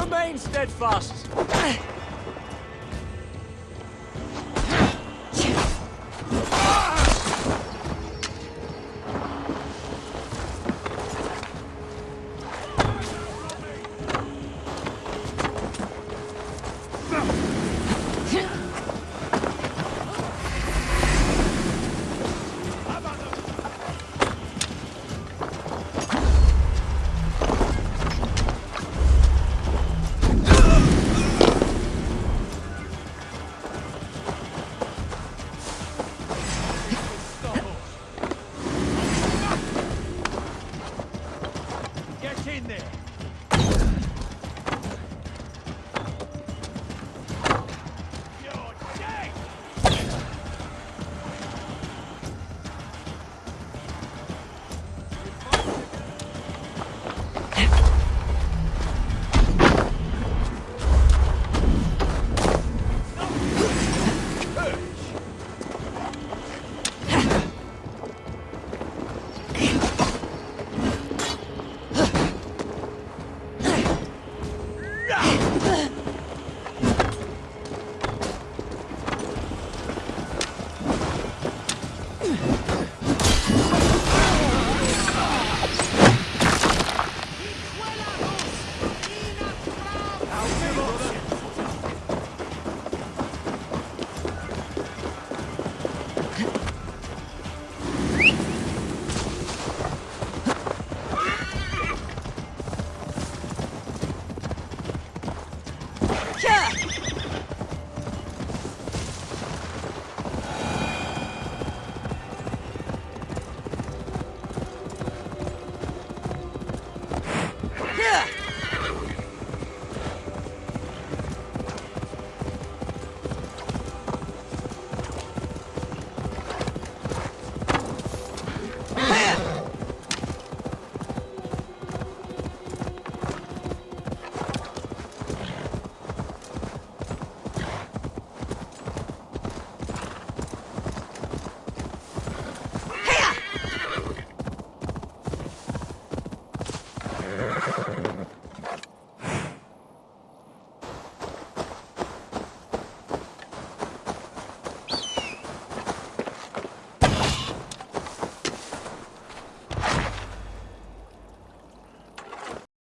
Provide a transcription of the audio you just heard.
Remain steadfast. Get in there!